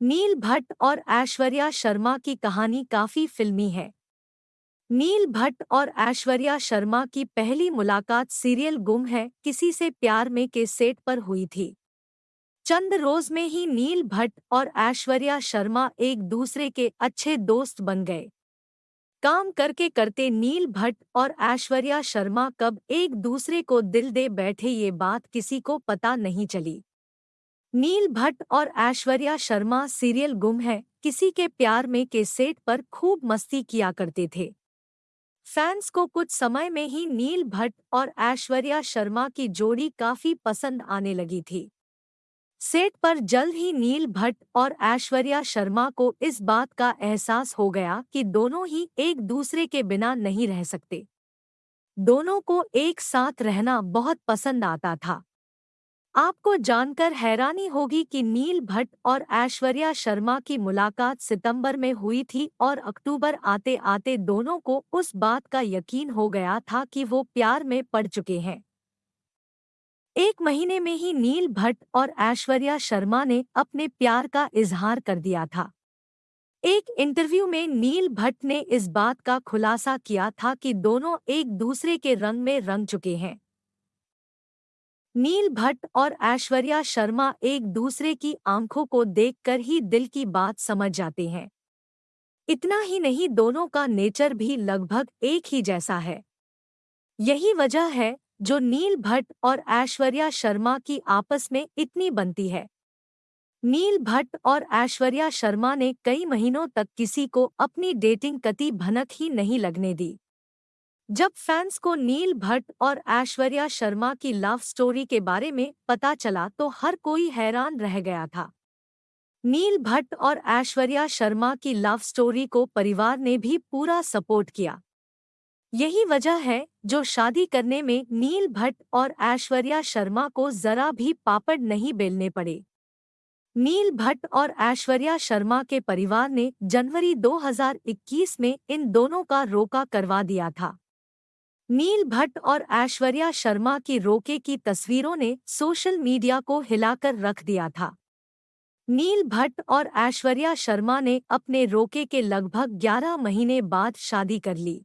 नील भट्ट और ऐश्वर्या शर्मा की कहानी काफ़ी फिल्मी है। नील भट्ट और ऐश्वर्या शर्मा की पहली मुलाकात सीरियल गुम है, किसी से प्यार में के सेट पर हुई थी। चंद रोज में ही नील भट्ट और ऐश्वर्या शर्मा एक दूसरे के अच्छे दोस्त बन गए। काम करके करते नील भट्ट और ऐश्वर्या शर्मा कब एक दूसरे को दिल दे बैठे ये बात किसी को पता नहीं चली। नील भट्ट और ऐश्वर्या शर्मा सीरियल गुम है। किसी के प्यार में के सेट पर खूब मस्ती किया करते थे। फैंस को कुछ समय में ही नील भट्ट और ऐश्वर्या शर्मा की जोड़ी काफ़ी पसंद आने लगी थी। सेट पर जल्द ही नील भट्ट और ऐश्वर्या शर्मा को इस बात का एहसास हो गया कि दोनों ही एक दूसरे के बिना नहीं रह सकते। दोनों को एक साथ रहना बहुत पसंद आता था। आपको जानकर हैरानी होगी कि नील भट्ट और ऐश्वर्या शर्मा की मुलाकात सितंबर में हुई थी और अक्टूबर आते आते दोनों को उस बात का यकीन हो गया था कि वो प्यार में पड़ चुके हैं। एक महीने में ही नील भट्ट और ऐश्वर्या शर्मा ने अपने प्यार का इजहार कर दिया था। एक इंटरव्यू में नील भट्ट ने इस बात का खुलासा किया था कि दोनों एक दूसरे के रंग में रंग चुके हैं। नील भट्ट और ऐश्वर्या शर्मा एक दूसरे की आँखों को देखकर ही दिल की बात समझ जाते हैं। इतना ही नहीं, दोनों का नेचर भी लगभग एक ही जैसा है। यही वजह है जो नील भट्ट और ऐश्वर्या शर्मा की आपस में इतनी बनती है। नील भट्ट और ऐश्वर्या शर्मा ने कई महीनों तक किसी को अपनी डेटिंग कति भनक ही नहीं लगने दी। जब फैंस को नील भट्ट और ऐश्वर्या शर्मा की लव स्टोरी के बारे में पता चला तो हर कोई हैरान रह गया था। नील भट्ट और ऐश्वर्या शर्मा की लव स्टोरी को परिवार ने भी पूरा सपोर्ट किया। यही वजह है जो शादी करने में नील भट्ट और ऐश्वर्या शर्मा को जरा भी पापड़ नहीं बेलने पड़े। नील भट्ट और ऐश्वर्या शर्मा के परिवार ने जनवरी 2021 में इन दोनों का रोका करवा दिया था। नील भट्ट और ऐश्वर्या शर्मा की रोके की तस्वीरों ने सोशल मीडिया को हिलाकर रख दिया था। नील भट्ट और ऐश्वर्या शर्मा ने अपने रोके के लगभग 11 महीने बाद शादी कर ली।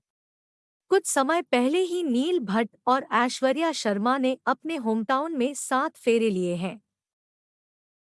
कुछ समय पहले ही नील भट्ट और ऐश्वर्या शर्मा ने अपने होमटाउन में सात फेरे लिए हैं।